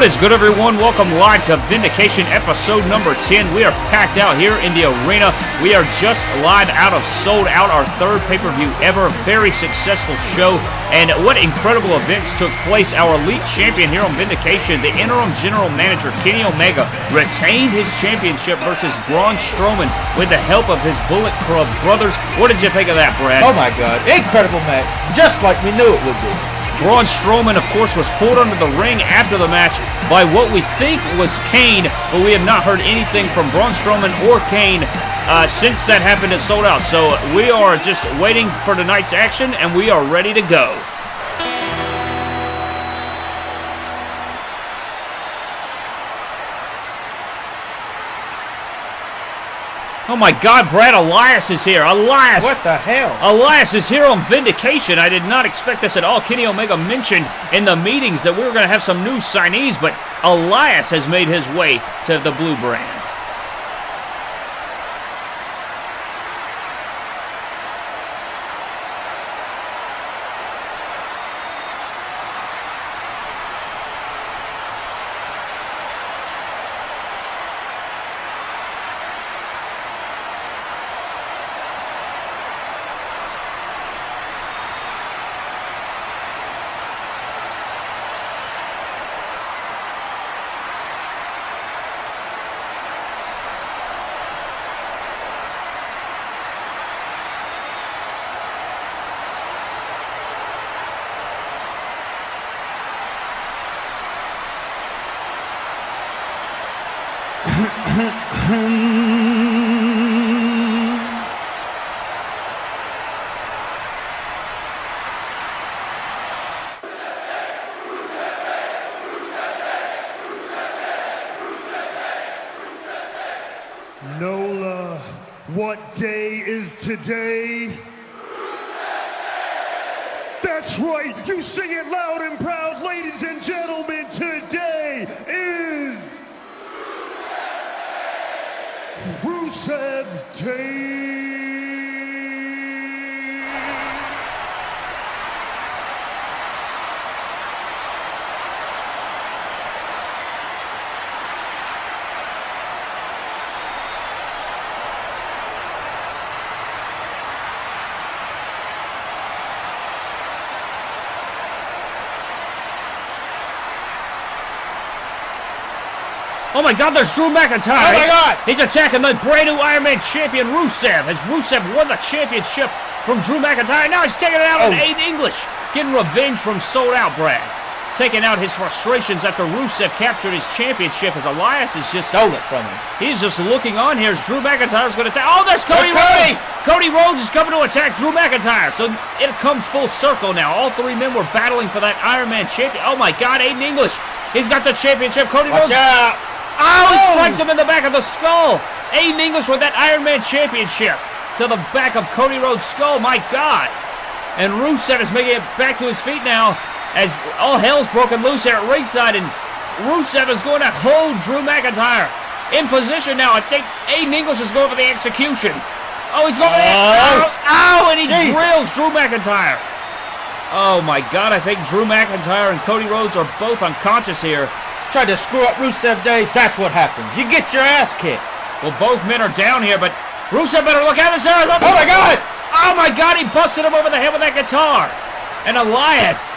What is good, everyone? Welcome live to Vindication episode number 10. We are packed out here in the arena. We are just live out of Sold Out, our third pay per view ever. Very successful show. And what incredible events took place. Our elite champion here on Vindication, the interim general manager, Kenny Omega, retained his championship versus Braun Strowman with the help of his Bullet Club brothers. What did you think of that, Brad? Oh my god, incredible match. Just like we knew it would be. Braun Strowman, of course, was pulled under the ring after the match by what we think was Kane, but we have not heard anything from Braun Strowman or Kane uh, since that happened at Sold Out. So we are just waiting for tonight's action, and we are ready to go. Oh my God, Brad Elias is here. Elias! What the hell? Elias is here on Vindication. I did not expect this at all. Kenny Omega mentioned in the meetings that we were going to have some new signees, but Elias has made his way to the blue brand. Nola, what day is today? That's right, you sing it loud and proud, ladies and gentlemen. Today is Rusev Day. Oh my God, there's Drew McIntyre. Oh my God! He's attacking the brand new Iron Man champion Rusev. As Rusev won the championship from Drew McIntyre, now he's taking it out on Oh. Aiden English, getting revenge from Sold Out Brad. Taking out his frustrations after Rusev captured his championship as Elias is just Stole it from him. He's just looking on here as Drew McIntyre's going to attack. Oh, there's Cody There's Rhodes! Cody Rhodes is coming to attack Drew McIntyre. So it comes full circle now. All three men were battling for that Iron Man champion. Oh my God, Aiden English. He's got the championship. Cody Watch Rhodes. out! Oh, he Oh! strikes him in the back of the skull. Aiden English with that Iron Man championship to the back of Cody Rhodes' skull. My God. And Rusev is making it back to his feet now as all hell's broken loose here at ringside. And Rusev is going to hold Drew McIntyre in position now. I think Aiden English is going for the execution. Oh, he's going for the. Oh. Ow, ow, and he drills Drew McIntyre. Oh my God, I think Drew McIntyre and Cody Rhodes are both unconscious here. Tried to screw up Rusev Day. That's what happens. You get your ass kicked. Well, both men are down here, but Rusev better look out. His up. Oh my God! Oh my God! He busted him over the head with that guitar. And Elias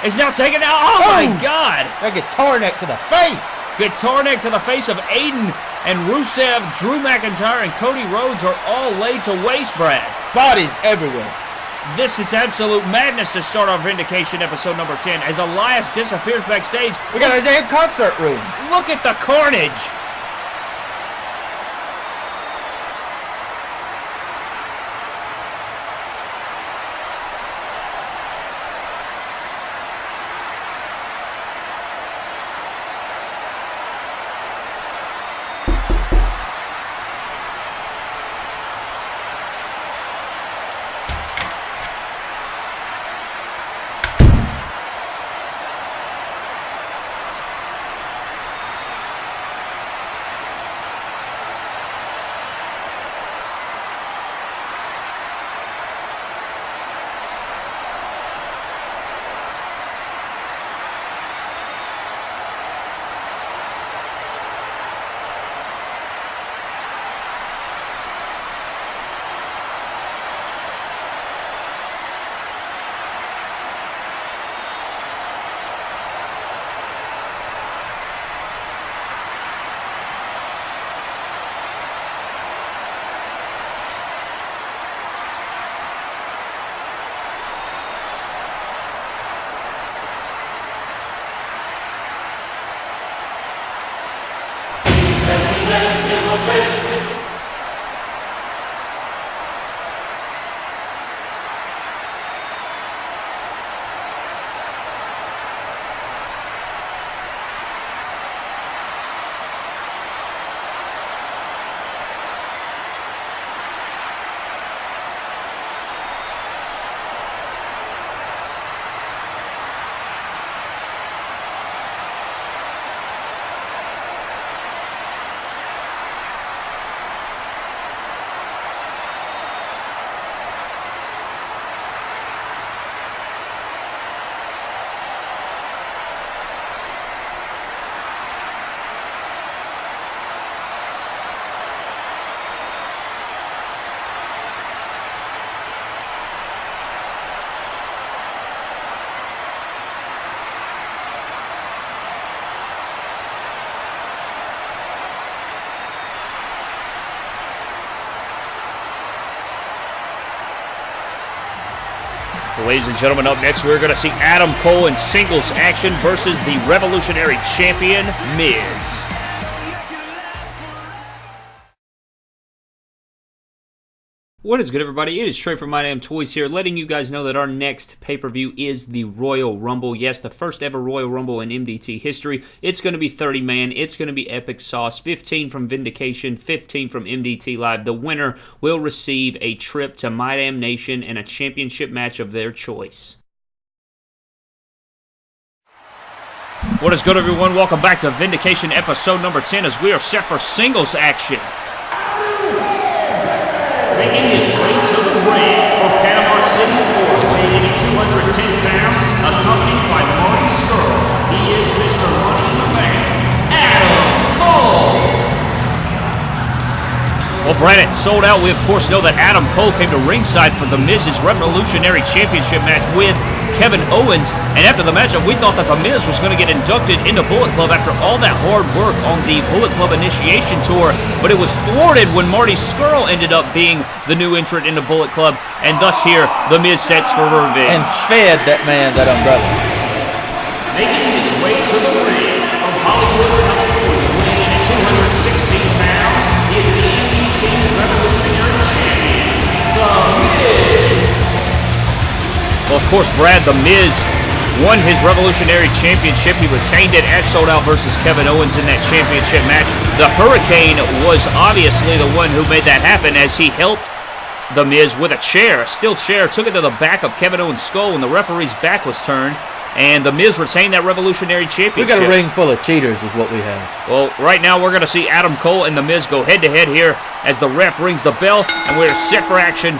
is now taking out. Oh my Oh. God! That guitar neck to the face. Guitar neck to the face of Aiden and Rusev, Drew McIntyre, and Cody Rhodes are all laid to waste, Brad. Bodies everywhere. This is absolute madness to start our Vindication episode number 10 as Elias disappears backstage. We got a damn concert room. Look at the carnage. Ladies and gentlemen, up next we're going to see Adam Cole in singles action versus the Revolutionary Champion, Miz. What is good, everybody? It is Trey from My Damn Toys here, letting you guys know that our next pay per view is the Royal Rumble. Yes, the first ever Royal Rumble in MDT history. It's going to be 30 man. It's going to be epic sauce. 15 from Vindication, 15 from MDT Live. The winner will receive a trip to My Damn Nation and a championship match of their choice. What is good, everyone? Welcome back to Vindication episode number 10 as we are set for singles action. Making Brandon, sold out. We, of course, know that Adam Cole came to ringside for The Miz's Revolutionary Championship match with Kevin Owens. And after the matchup, we thought that The Miz was going to get inducted into Bullet Club after all that hard work on the Bullet Club initiation tour. But it was thwarted when Marty Scurll ended up being the new entrant into Bullet Club. And thus here, The Miz sets for revenge. And fed that man that umbrella. Course, Brad, The Miz won his Revolutionary Championship. He retained it at Sold Out versus Kevin Owens in that championship match. The Hurricane was obviously the one who made that happen as he helped The Miz with a chair, a steel chair, took it to the back of Kevin Owens' skull when the referee's back was turned. And The Miz retained that Revolutionary Championship. We got a ring full of cheaters, is what we have. Well, right now we're going to see Adam Cole and The Miz go head to head here as the ref rings the bell, and we're set for action.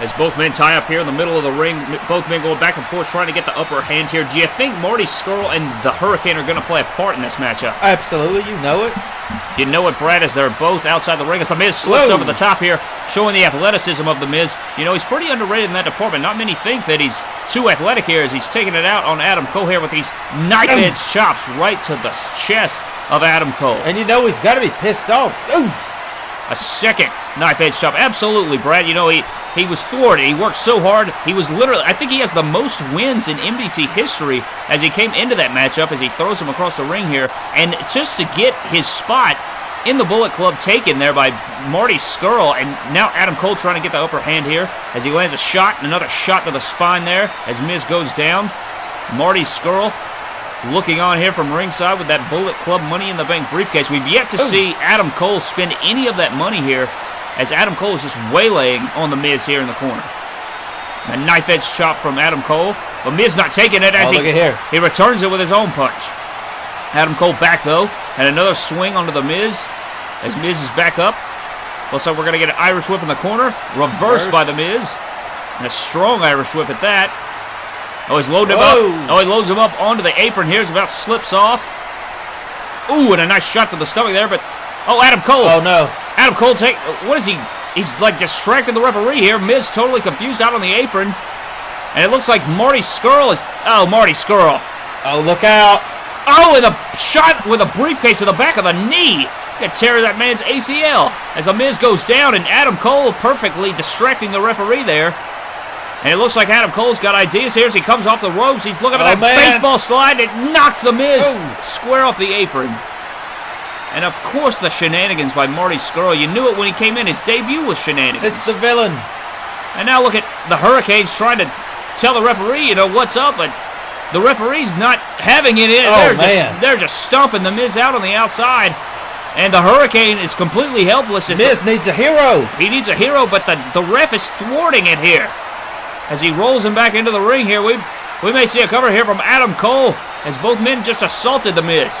As both men tie up here in the middle of the ring, both men going back and forth trying to get the upper hand here. Do you think Marty Scurll and the Hurricane are going to play a part in this matchup? Absolutely, you know it. You know it, Brad, as they're both outside the ring. As The Miz slips Whoa. over the top here, showing the athleticism of The Miz. You know, he's pretty underrated in that department. Not many think that he's too athletic here as he's taking it out on Adam Cole here with these knife-edge chops right to the chest of Adam Cole. And you know he's got to be pissed off. Ooh. A second knife edge chop. Absolutely, Brad. You know, he, he was thwarted. He worked so hard. He was literally, I think he has the most wins in MDT history as he came into that matchup as he throws him across the ring here. And just to get his spot in the Bullet Club taken there by Marty Scurll. And now Adam Cole trying to get the upper hand here as he lands a shot and another shot to the spine there as Miz goes down. Marty Scurll looking on here from ringside with that Bullet Club Money in the Bank briefcase. We've yet to oh. see Adam Cole spend any of that money here as Adam Cole is just waylaying on The Miz here in the corner. A knife edge chop from Adam Cole. But Miz not taking it as Oh, he, here. he returns it with his own punch. Adam Cole back though, and another swing onto The Miz as Miz is back up. Looks like we're going to get an Irish whip in the corner. Reversed Reverse. by The Miz. And a strong Irish whip at that. Oh, he's loading him Whoa. up. Oh, he loads him up onto the apron here. He's about slips off. Ooh, and a nice shot to the stomach there, but oh, Adam Cole. Oh no. Adam Cole take what is he? He's like distracting the referee here. Miz totally confused out on the apron. And it looks like Marty Scurll is oh Marty Scurll. Oh, look out. Oh, and a shot with a briefcase to the back of the knee. Gonna tear that man's ACL as the Miz goes down, and Adam Cole perfectly distracting the referee there. And it looks like Adam Cole's got ideas here as he comes off the ropes. He's looking oh, at Oh, that man. baseball slide. It knocks the Miz Oh. square off the apron. And of course, the shenanigans by Marty Scurll. You knew it when he came in. His debut was shenanigans. It's the villain. And now look at the Hurricanes trying to tell the referee, you know, what's up, but the referee's not having it in. Oh, they're man. just they're just stomping the Miz out on the outside. And the Hurricane is completely helpless. as the- Miz needs a hero. he needs a hero, but the, the ref is thwarting it here. As he rolls him back into the ring here, we we may see a cover here from Adam Cole as both men just assaulted the Miz.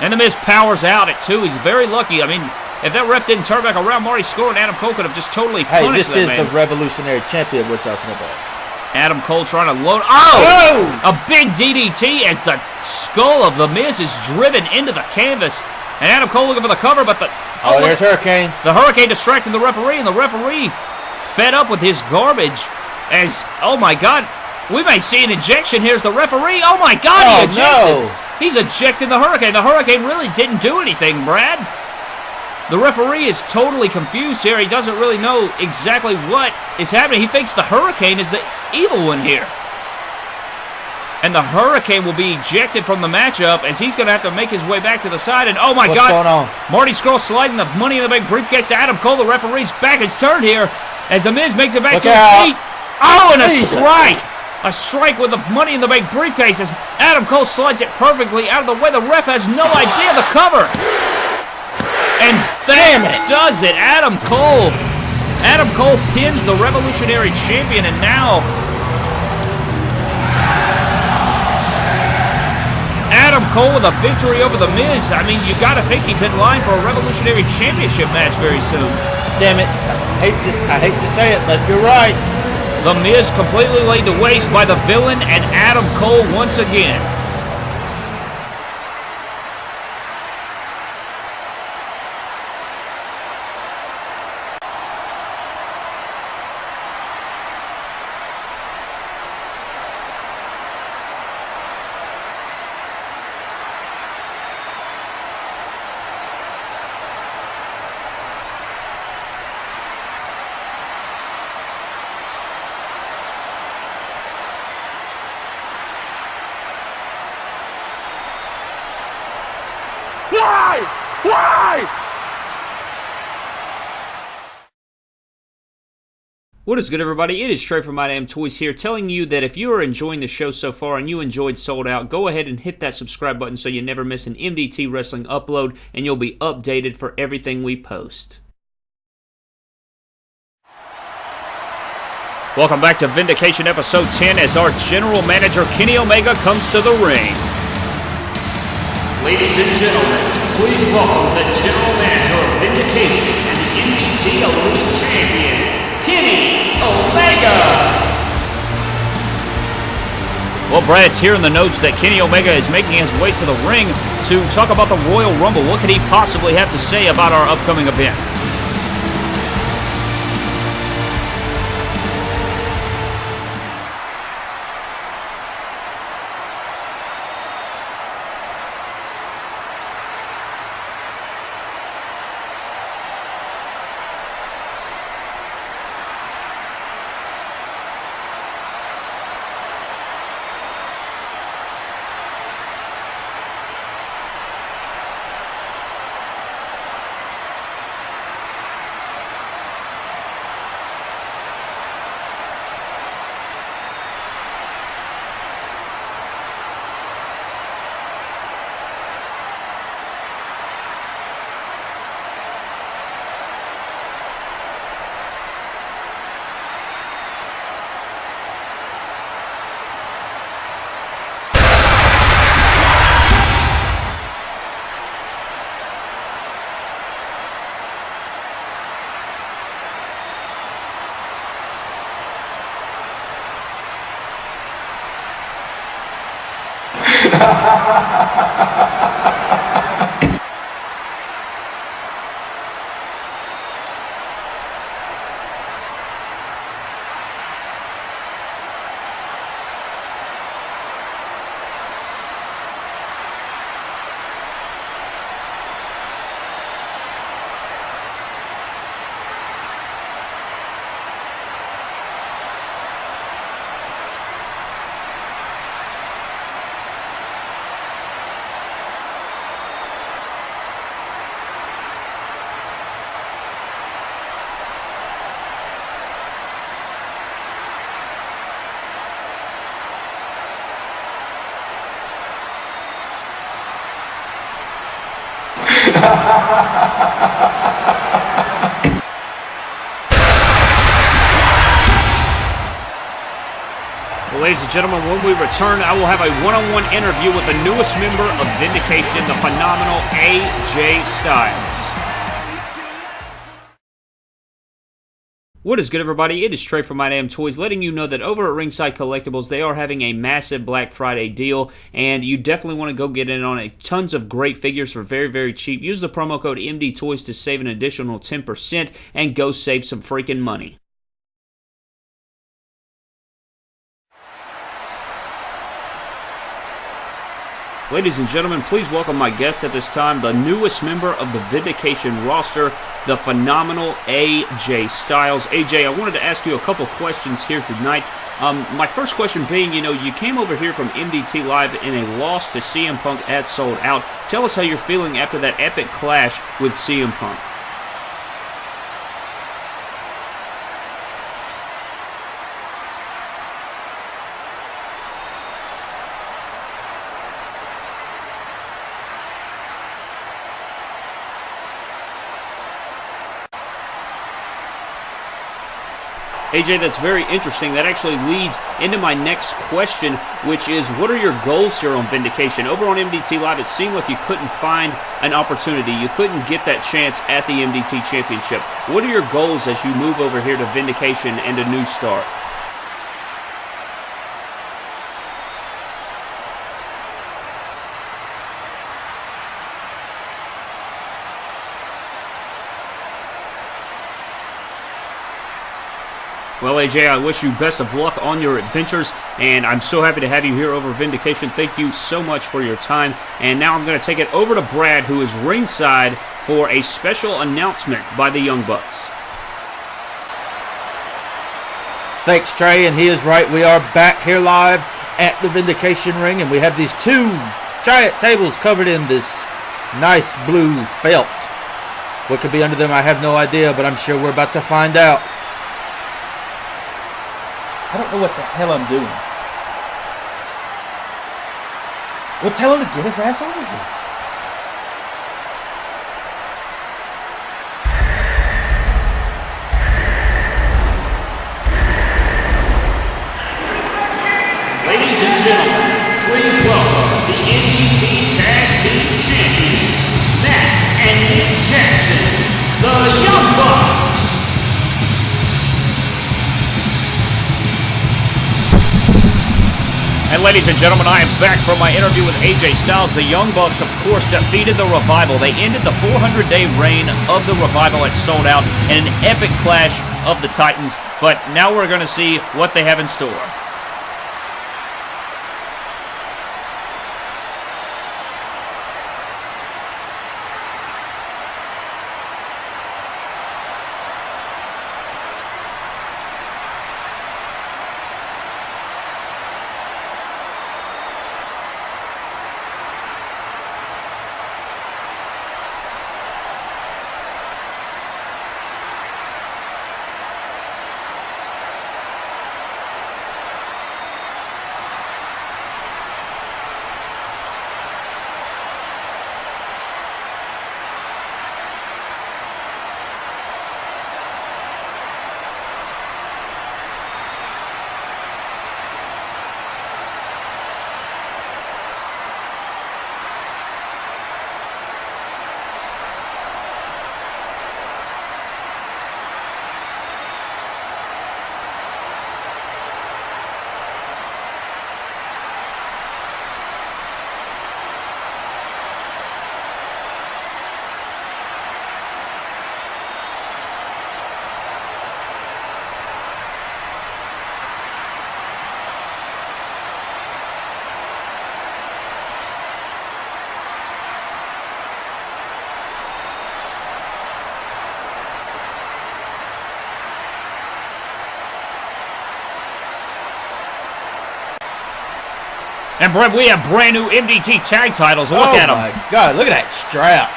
And the Miz powers out at two. He's very lucky. I mean, if that ref didn't turn back around, Marty Scurll and Adam Cole could have just totally Hey, punished this that is man. the revolutionary champion we're talking about. Adam Cole trying to load. Oh! Oh! A big DDT as the skull of the Miz is driven into the canvas. And Adam Cole looking for the cover, but the Oh, oh look, there's Hurricane. the Hurricane distracting the referee, and the referee fed up with his garbage. As oh my God, we may see an ejection. Here's the referee. Oh my God, Oh, he ejected. no. He's ejecting the Hurricane. The Hurricane really didn't do anything, Brad. The referee is totally confused here. He doesn't really know exactly what is happening. He thinks the Hurricane is the evil one here. And the Hurricane will be ejected from the matchup as he's going to have to make his way back to the side. And oh my What's God, going on? Marty Scurll sliding the money in the bank briefcase to Adam Cole. The referee's back is turned here as the Miz makes it back Look to his out. feet. Oh, and a strike. A strike with the money in the bank briefcase as Adam Cole slides it perfectly out of the way. The ref has no idea the cover. And Damn it. does it. Adam Cole. Adam Cole pins the Revolutionary Champion, and now Adam Cole with a victory over The Miz. I mean, you got to think he's in line for a Revolutionary Championship match very soon. Damn it. I hate this. I hate to say it, but you're right. The Miz completely laid to waste by the villain and Adam Cole once again. What is good, everybody? It is Trey from My Damn Toys here, telling you that if you are enjoying the show so far and you enjoyed Sold Out, go ahead and hit that subscribe button so you never miss an MDT Wrestling upload and you'll be updated for everything we post. Welcome back to Vindication Episode 10 as our General Manager Kenny Omega comes to the ring. Ladies and gentlemen, please welcome the General Manager of Vindication and the MDT Elite Champion, Kenny Omega. Well, Brad, it's here in the notes that Kenny Omega is making his way to the ring to talk about the Royal Rumble. What could he possibly have to say about our upcoming event? Well, ladies and gentlemen, when we return, I will have a one-on-one interview with the newest member of Vindication, the phenomenal AJ Styles. What is good, everybody? It is Trey from My Damn Toys, letting you know that over at Ringside Collectibles, they are having a massive Black Friday deal, and you definitely want to go get in on it. Tons of great figures for very, very cheap. Use the promo code MD Toys to save an additional 10% and go save some freaking money. Ladies and gentlemen, please welcome my guest at this time, the newest member of the Vindication roster, the phenomenal AJ Styles. AJ, I wanted to ask you a couple questions here tonight. Um, my first question being, you know, you came over here from MDT Live in a loss to CM Punk at Sold Out. Tell us how you're feeling after that epic clash with CM Punk. AJ, that's very interesting. That actually leads into my next question, which is what are your goals here on Vindication? Over on MDT Live, it seemed like you couldn't find an opportunity. You couldn't get that chance at the MDT Championship. What are your goals as you move over here to Vindication and a new start? Well, AJ, I wish you best of luck on your adventures, and I'm so happy to have you here over Vindication. Thank you so much for your time. And now I'm going to take it over to Brad, who is ringside for a special announcement by the Young Bucks. Thanks, Trey, and he is right. We are back here live at the Vindication Ring, and we have these two giant tables covered in this nice blue felt. What could be under them, I have no idea, but I'm sure we're about to find out. I don't know what the hell I'm doing. Well, tell him to get his ass over here. Ladies and gentlemen, I am back from my interview with AJ Styles. The Young Bucks, of course, defeated the Revival. They ended the 400-day reign of the Revival at Sold Out in an epic clash of the Titans. But now we're going to see what they have in store. And Brett, we have brand new MDT tag titles. Look oh at them. Oh, my God, look at that strap.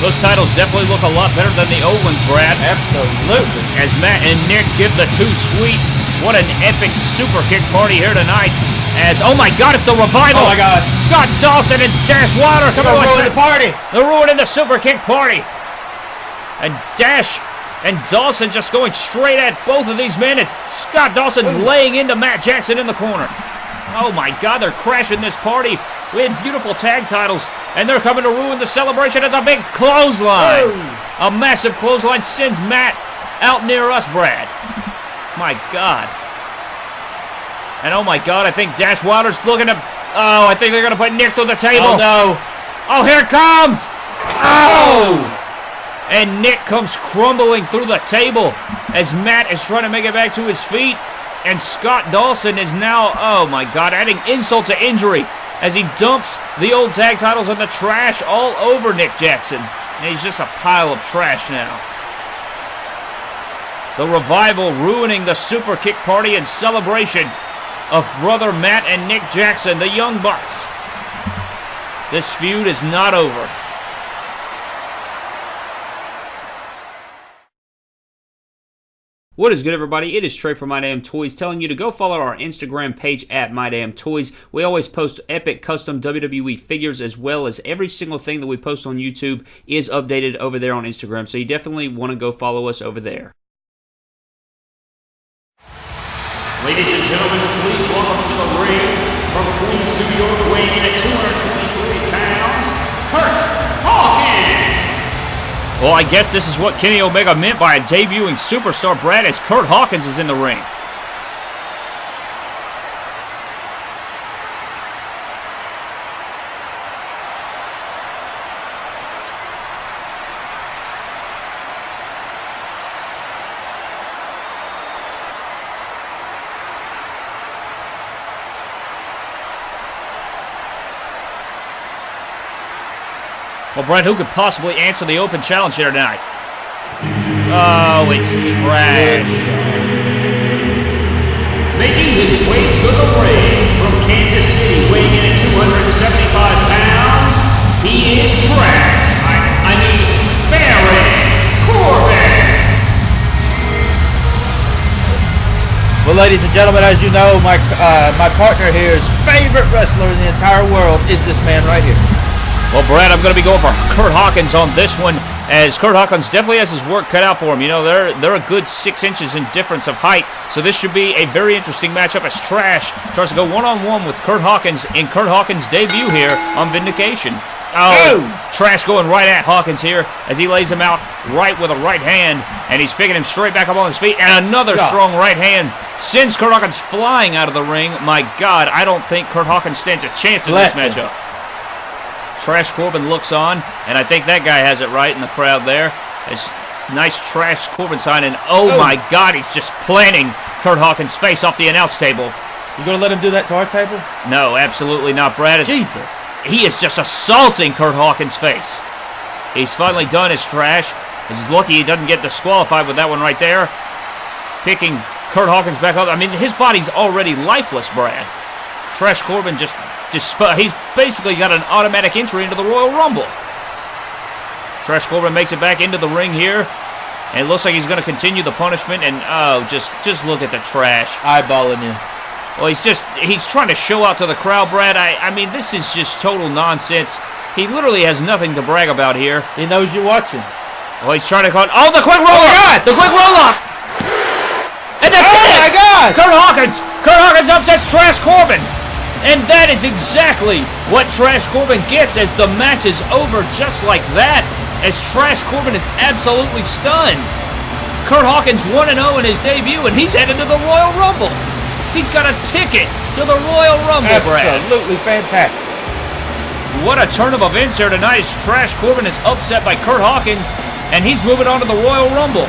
Those titles definitely look a lot better than the old ones, Brad. Absolutely. As Matt and Nick give the two sweet. What an epic super kick party here tonight. As, oh my god, it's the revival. Oh my God. Scott Dawson and Dash Wilder. Come on, ruin the party. They're ruining the super kick party. And Dash and Dawson just going straight at both of these men as Scott Dawson laying into Matt Jackson in the corner. Oh my god, they're crashing this party. We had beautiful tag titles, and they're coming to ruin the celebration. It's a big clothesline. A massive clothesline sends Matt out near us, Brad. My god. And oh my god, I think Dash Wilder's looking to. Oh, I think they're going to put Nick to the table. Oh no. Oh, here it comes! Oh. oh! And Nick comes crumbling through the table as Matt is trying to make it back to his feet. And Scott Dawson is now, oh my God, adding insult to injury as he dumps the old tag titles in the trash all over Nick Jackson. And he's just a pile of trash now. The revival ruining the super kick party and celebration of brother Matt and Nick Jackson, the Young Bucks. This feud is not over. What is good, everybody? It is Trey from My Damn Toys telling you to go follow our Instagram page at My Damn Toys. We always post epic custom WWE figures as well as every single thing that we post on YouTube is updated over there on Instagram. So you definitely want to go follow us over there. Ladies and gentlemen, ring from Queens, New York, weighing in at 223 pounds, Kurt Hawkins. Well, I guess this is what Kenny Omega meant by a debuting superstar, Brad, as Kurt Hawkins is in the ring. Well, Brad, who could possibly answer the open challenge here tonight? Oh, it's trash. Making his way to the ring from Kansas City, weighing in at 275 pounds, he is trash. I, I mean, Baron Corbin. Well, ladies and gentlemen, as you know, my uh, my partner here's favorite wrestler in the entire world is this man right here. Well, Brad, I'm going to be going for Kurt Hawkins on this one, as Kurt Hawkins definitely has his work cut out for him. You know, they're they're a good six inches in difference of height, so this should be a very interesting matchup. As Trash tries to go one-on-one with Kurt Hawkins in Kurt Hawkins' debut here on Vindication. Oh, Trash going right at Hawkins here as he lays him out right with a right hand, and he's picking him straight back up on his feet, and another God. strong right hand sends Kurt Hawkins flying out of the ring. My God, I don't think Kurt Hawkins stands a chance in Bless this him. Trash Corbin looks on, and I think that guy has it right in the crowd there. It's nice Trash Corbin sign, and oh, Oh. my God, he's just planting Kurt Hawkins' face off the announce table. You gonna let him do that to our table? No, absolutely not, Brad. It's, Jesus. he is just assaulting Kurt Hawkins' face. He's finally done his trash. He's lucky he doesn't get disqualified with that one right there. Picking Kurt Hawkins back up. I mean, his body's already lifeless, Brad. Trash Corbin just disp- he's basically got an automatic entry into the Royal Rumble. Trash Corbin makes it back into the ring here. And it looks like he's going to continue the punishment. And oh, just just look at the trash. Eyeballing you. Well, he's just he's trying to show out to the crowd, Brad. I I mean, this is just total nonsense. He literally has nothing to brag about here. He knows you're watching. Oh, he's trying to call. Oh, the quick roll up! Oh, the quick roll up! And that's Oh it! my God! Kurt Hawkins! Kurt Hawkins upsets Trash Corbin! And that is exactly what Trash Corbin gets as the match is over just like that. As Trash Corbin is absolutely stunned. Kurt Hawkins 1 0 in his debut, and he's headed to the Royal Rumble. He's got a ticket to the Royal Rumble, Brad. Absolutely fantastic. What a turn of events here tonight as Trash Corbin is upset by Kurt Hawkins, and he's moving on to the Royal Rumble.